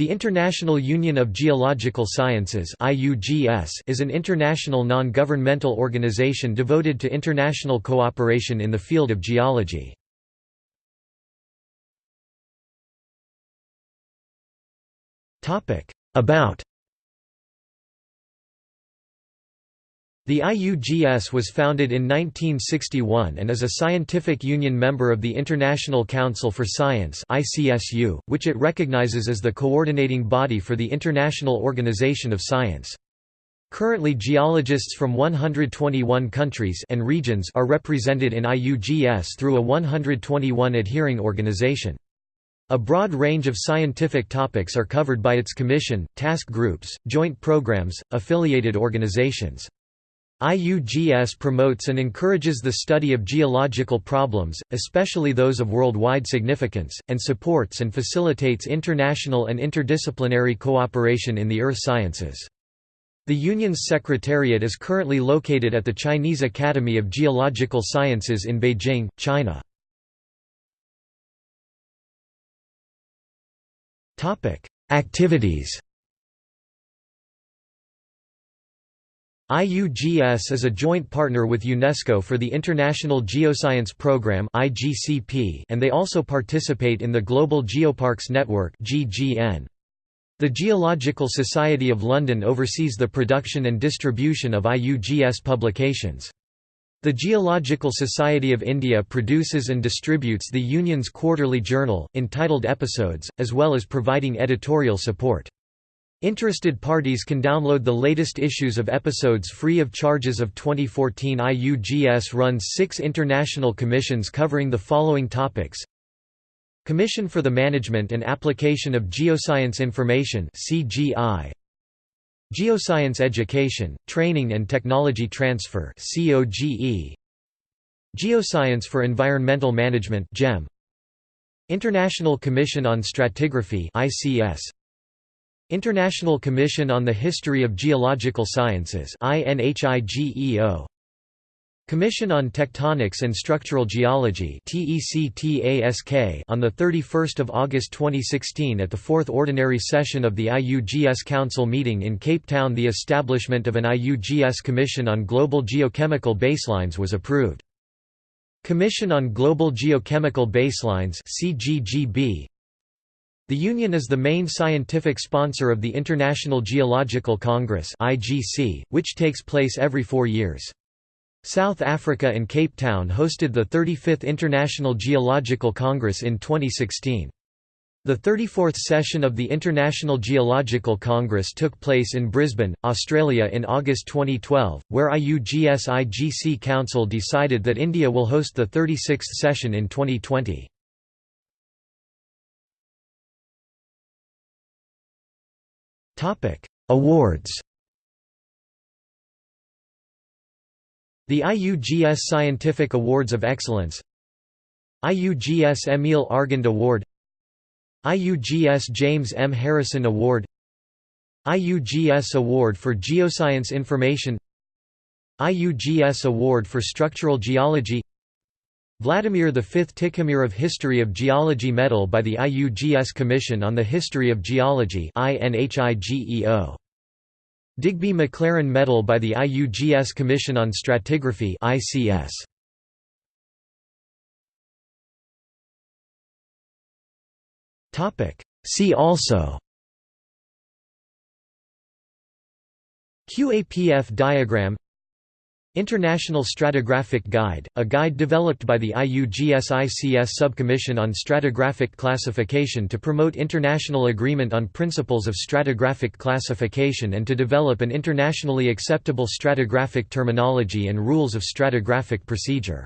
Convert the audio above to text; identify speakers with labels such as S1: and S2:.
S1: The International Union of Geological Sciences is an international non-governmental organization devoted to international cooperation in the field of geology. About The IUGS was founded in 1961 and is a scientific union member of the International Council for Science which it recognizes as the coordinating body for the International Organization of Science. Currently geologists from 121 countries and regions are represented in IUGS through a 121 adhering organization. A broad range of scientific topics are covered by its commission, task groups, joint programs, affiliated organizations. IUGS promotes and encourages the study of geological problems, especially those of worldwide significance, and supports and facilitates international and interdisciplinary cooperation in the earth sciences. The Union's secretariat is currently located at the Chinese Academy of Geological Sciences in Beijing, China. Activities IUGS is a joint partner with UNESCO for the International Geoscience Programme and they also participate in the Global Geoparks Network The Geological Society of London oversees the production and distribution of IUGS publications. The Geological Society of India produces and distributes the Union's quarterly journal, entitled Episodes, as well as providing editorial support. Interested parties can download the latest issues of episodes free of charges of 2014 IUGS runs six international commissions covering the following topics. Commission for the Management and Application of Geoscience Information CGI Geoscience Education, Training and Technology Transfer COGE Geoscience for Environmental Management GEM International Commission on Stratigraphy ICS International Commission on the History of Geological Sciences Commission on Tectonics and Structural Geology on 31 August 2016 at the Fourth Ordinary Session of the IUGS Council meeting in Cape Town the establishment of an IUGS Commission on Global Geochemical Baselines was approved. Commission on Global Geochemical Baselines the Union is the main scientific sponsor of the International Geological Congress which takes place every four years. South Africa and Cape Town hosted the 35th International Geological Congress in 2016. The 34th session of the International Geological Congress took place in Brisbane, Australia in August 2012, where IUGS IGC Council decided that India will host the 36th session in 2020. Awards The IUGS Scientific Awards of Excellence IUGS Emil Argand Award IUGS James M. Harrison Award IUGS Award for Geoscience Information IUGS Award for Structural Geology Vladimir V. Tikhomирov History of Geology Medal by the IUGS Commission on the History of Geology Digby McLaren Medal by the IUGS Commission on Stratigraphy ICS. See also QAPF diagram International Stratigraphic Guide, a guide developed by the IUGS-ICS Subcommission on Stratigraphic Classification to promote international agreement on principles of stratigraphic classification and to develop an internationally acceptable stratigraphic terminology and rules of stratigraphic procedure.